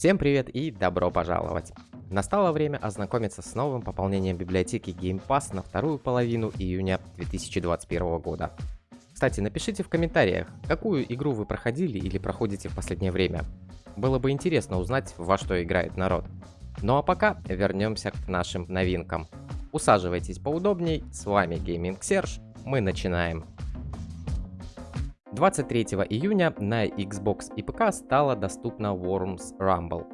Всем привет и добро пожаловать! Настало время ознакомиться с новым пополнением библиотеки Game Pass на вторую половину июня 2021 года. Кстати, напишите в комментариях, какую игру вы проходили или проходите в последнее время. Было бы интересно узнать, во что играет народ. Ну а пока вернемся к нашим новинкам. Усаживайтесь поудобней, с вами Gaming Serge, мы начинаем. 23 июня на Xbox и ПК стала доступна Worms Rumble.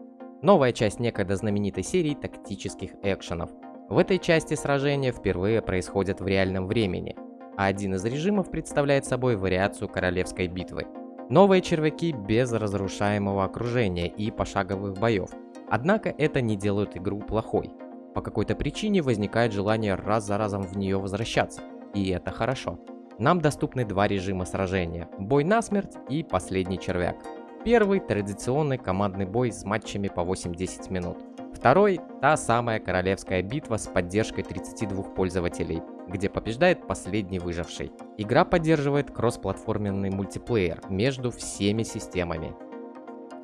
Новая часть некогда знаменитой серии тактических экшенов. В этой части сражения впервые происходят в реальном времени, а один из режимов представляет собой вариацию королевской битвы. Новые червяки без разрушаемого окружения и пошаговых боев. Однако это не делает игру плохой. По какой-то причине возникает желание раз за разом в нее возвращаться, и это хорошо. Нам доступны два режима сражения – бой на смерть и последний червяк. Первый – традиционный командный бой с матчами по 8-10 минут. Второй – та самая королевская битва с поддержкой 32 пользователей, где побеждает последний выживший. Игра поддерживает кроссплатформенный мультиплеер между всеми системами.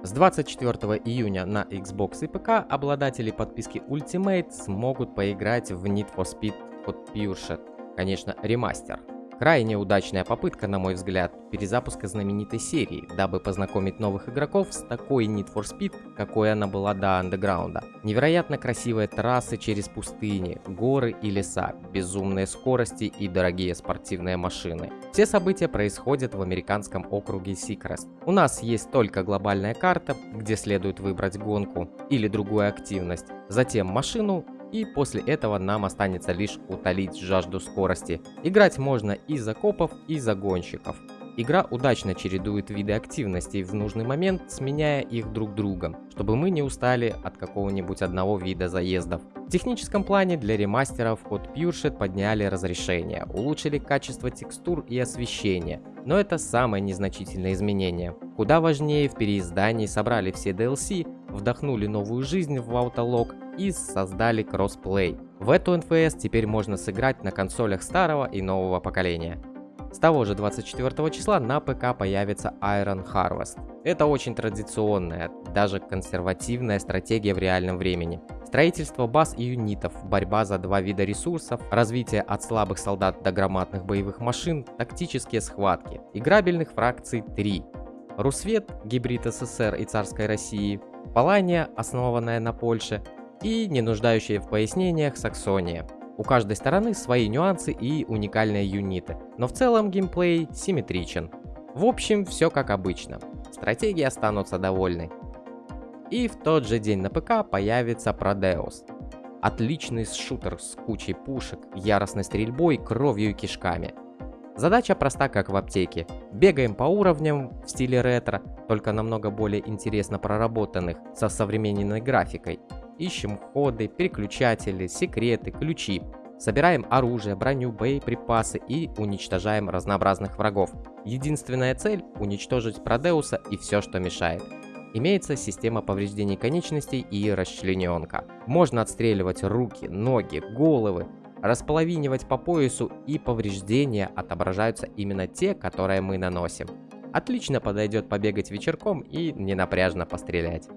С 24 июня на Xbox и ПК обладатели подписки Ultimate смогут поиграть в Need for Speed Hot Pursuit, конечно, ремастер. Крайне удачная попытка, на мой взгляд, перезапуска знаменитой серии, дабы познакомить новых игроков с такой Need for Speed, какой она была до андеграунда. Невероятно красивые трассы через пустыни, горы и леса, безумные скорости и дорогие спортивные машины. Все события происходят в американском округе Сикрест. У нас есть только глобальная карта, где следует выбрать гонку или другую активность, затем машину и после этого нам останется лишь утолить жажду скорости. Играть можно и за копов, и за гонщиков. Игра удачно чередует виды активностей в нужный момент, сменяя их друг другом, чтобы мы не устали от какого-нибудь одного вида заездов. В техническом плане для ремастеров от PureShed подняли разрешение, улучшили качество текстур и освещения, но это самое незначительное изменение. Куда важнее в переиздании собрали все DLC, вдохнули новую жизнь в Autolog и создали кроссплей. В эту NFS теперь можно сыграть на консолях старого и нового поколения. С того же 24 числа на ПК появится Iron Harvest. Это очень традиционная, даже консервативная стратегия в реальном времени. Строительство баз и юнитов, борьба за два вида ресурсов, развитие от слабых солдат до громадных боевых машин, тактические схватки. Играбельных фракций 3. Русвет, гибрид СССР и царской России, Палания, основанная на Польше, и не нуждающая в пояснениях Саксония. У каждой стороны свои нюансы и уникальные юниты, но в целом геймплей симметричен. В общем, все как обычно. Стратегии останутся довольны. И в тот же день на ПК появится Prodeus. Отличный шутер с кучей пушек, яростной стрельбой, кровью и кишками. Задача проста, как в аптеке. Бегаем по уровням в стиле ретро, только намного более интересно проработанных, со современной графикой. Ищем ходы, переключатели, секреты, ключи. Собираем оружие, броню, боеприпасы и уничтожаем разнообразных врагов. Единственная цель – уничтожить Продеуса и все, что мешает. Имеется система повреждений конечностей и расчлененка. Можно отстреливать руки, ноги, головы, располовинивать по поясу и повреждения отображаются именно те, которые мы наносим. Отлично подойдет побегать вечерком и ненапряжно пострелять.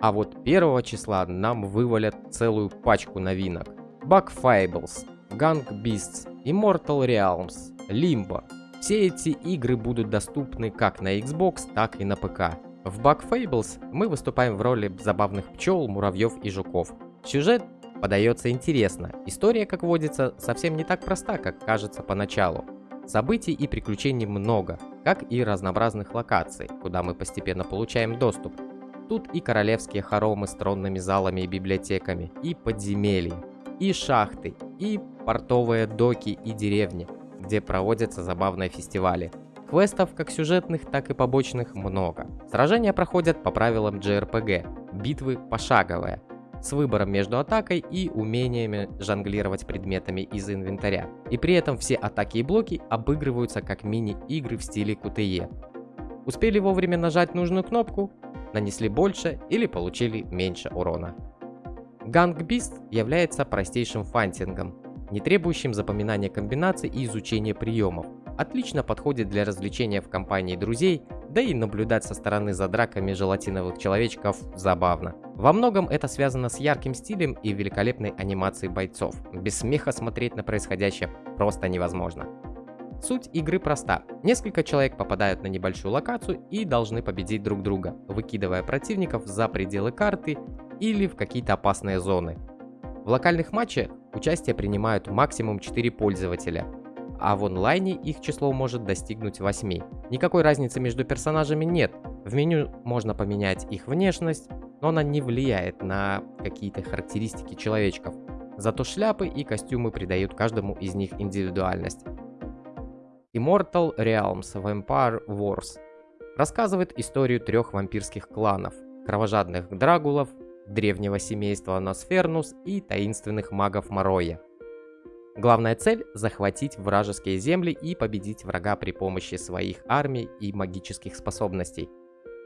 А вот 1 числа нам вывалят целую пачку новинок. Bug Fables, Gang Beasts, Immortal Realms, Limbo. Все эти игры будут доступны как на Xbox, так и на ПК. В Bug Fables мы выступаем в роли забавных пчел, муравьев и жуков. Сюжет подается интересно. История, как водится, совсем не так проста, как кажется поначалу. Событий и приключений много, как и разнообразных локаций, куда мы постепенно получаем доступ. Тут и королевские хоромы с тронными залами и библиотеками, и подземелья, и шахты, и портовые доки и деревни, где проводятся забавные фестивали. Квестов как сюжетных, так и побочных много. Сражения проходят по правилам JRPG, битвы пошаговые, с выбором между атакой и умениями жонглировать предметами из инвентаря. И при этом все атаки и блоки обыгрываются как мини-игры в стиле QTE. Успели вовремя нажать нужную кнопку, нанесли больше или получили меньше урона. Ганг Beast является простейшим фантингом, не требующим запоминания комбинаций и изучения приемов. Отлично подходит для развлечения в компании друзей, Да и наблюдать со стороны за драками желатиновых человечков забавно. Во многом это связано с ярким стилем и великолепной анимацией бойцов. Без смеха смотреть на происходящее просто невозможно. Суть игры проста. Несколько человек попадают на небольшую локацию и должны победить друг друга, выкидывая противников за пределы карты или в какие-то опасные зоны. В локальных матчах участие принимают максимум 4 пользователя, а в онлайне их число может достигнуть 8. Никакой разницы между персонажами нет. В меню можно поменять их внешность, но она не влияет на какие-то характеристики человечков. Зато шляпы и костюмы придают каждому из них индивидуальность. Immortal Realms Vampire Wars рассказывает историю трех вампирских кланов, кровожадных драгулов, древнего семейства Носфернус и таинственных магов Мороя. Главная цель – захватить вражеские земли и победить врага при помощи своих армий и магических способностей.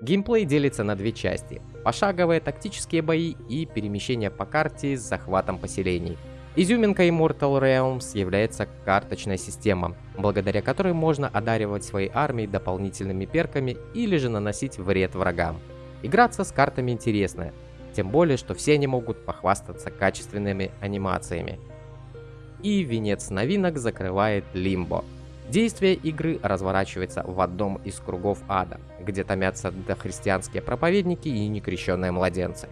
Геймплей делится на две части – пошаговые тактические бои и перемещение по карте с захватом поселений. Изюминкой Immortal Realms является карточная система, благодаря которой можно одаривать свои армии дополнительными перками или же наносить вред врагам. Играться с картами интересно, тем более, что все они могут похвастаться качественными анимациями и венец новинок закрывает Лимбо. Действие игры разворачивается в одном из кругов ада, где томятся дохристианские проповедники и некрещенные младенцы.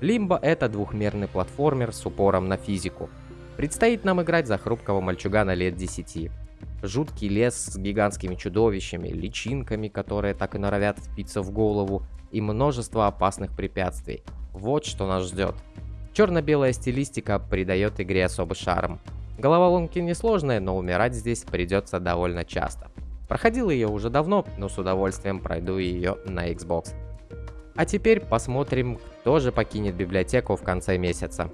Лимбо это двухмерный платформер с упором на физику. Предстоит нам играть за хрупкого мальчугана лет 10. Жуткий лес с гигантскими чудовищами, личинками, которые так и норовят впиться в голову, и множество опасных препятствий. Вот что нас ждет. Черно-белая стилистика придает игре особый шарм. Головоломки несложные, но умирать здесь придется довольно часто. Проходил ее уже давно, но с удовольствием пройду ее на Xbox. А теперь посмотрим, кто же покинет библиотеку в конце месяца.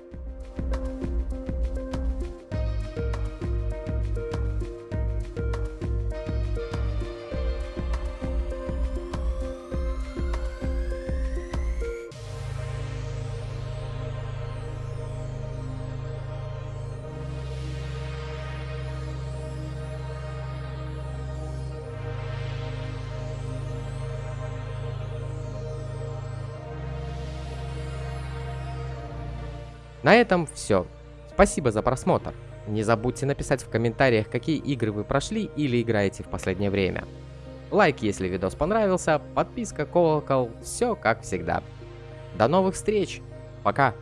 На этом все. Спасибо за просмотр. Не забудьте написать в комментариях, какие игры вы прошли или играете в последнее время. Лайк, если видос понравился, подписка, колокол, все как всегда. До новых встреч, пока!